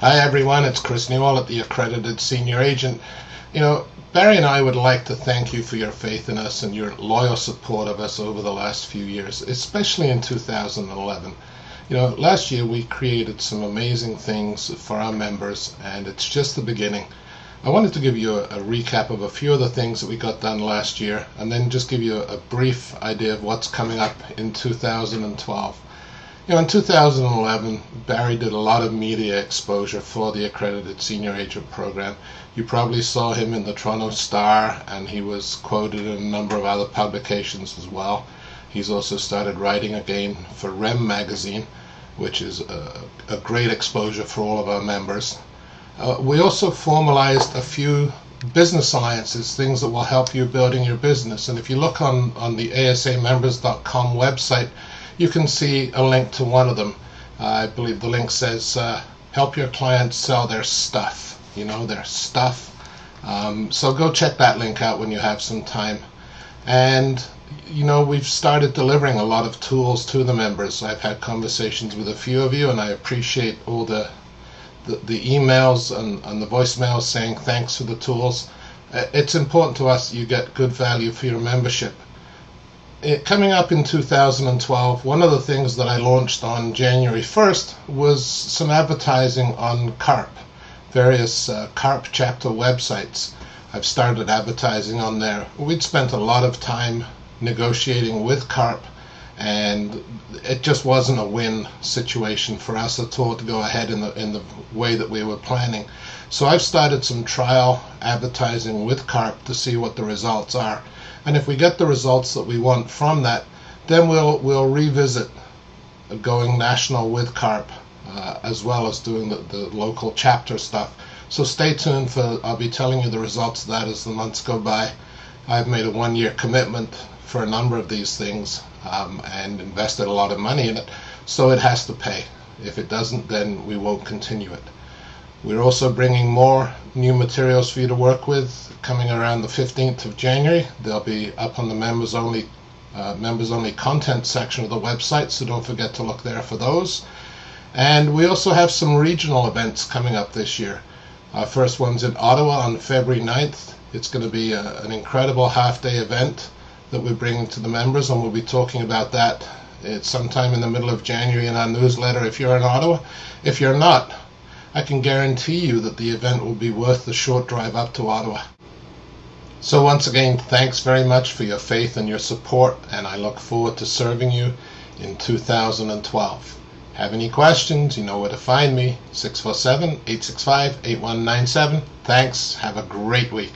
Hi everyone, it's Chris Newell at the Accredited Senior Agent. You know, Barry and I would like to thank you for your faith in us and your loyal support of us over the last few years, especially in 2011. You know, last year we created some amazing things for our members, and it's just the beginning. I wanted to give you a, a, recap of a few of the things that we got done last year, and then just give you a, a brief idea of what's coming up in 2012. You know, in 2011, Barry did a lot of media exposure for the accredited senior agent program. You probably saw him in the Toronto Star, and he was quoted in a number of other publications as well. He's also started writing again for REM magazine, which is a, a great exposure for all of our members. Uh, we also formalized a few business alliances, things that will help you building your business. And if you look on, on the asamembers.com website, you can see a link to one of them. I believe the link says uh, help your clients sell their stuff, you know, their stuff. Um, so go check that link out when you have some time. And, you know, we've started delivering a lot of tools to the members. I've had conversations with a few of you, and I appreciate all the the, the emails and, and the voicemails saying thanks for the tools. Uh, it's important to us you get good value for your membership it, coming up in 2012, one of the things that I launched on January 1st was some advertising on CARP, various uh, CARP chapter websites. I've started advertising on there. We'd spent a lot of time negotiating with CARP, and it just wasn't a win situation for us at all to go ahead in the in the way that we were planning. So I've started some trial advertising with CARP to see what the results are. And if we get the results that we want from that, then we'll we'll revisit going national with CARP uh, as well as doing the, the local chapter stuff. So stay tuned for I'll be telling you the results of that as the months go by. I've made a one year commitment for a number of these things um, and invested a lot of money in it, so it has to pay. If it doesn't, then we won't continue it. We're also bringing more new materials for you to work with coming around the 15th of January. They'll be up on the members only uh, members only content section of the website, so don't forget to look there for those. And we also have some regional events coming up this year. Our first one's in Ottawa on February 9th. It's going to be a, an incredible half day event that we're bringing to the members, and we'll be talking about that. It's sometime in the middle of January in our newsletter if you're in Ottawa. If you're not, I can guarantee you that the event will be worth the short drive up to Ottawa. So once again, thanks very much for your faith and your support, and I look forward to serving you in 2012. Have any questions? You know where to find me. 647 865 8197. Thanks. Have a great week.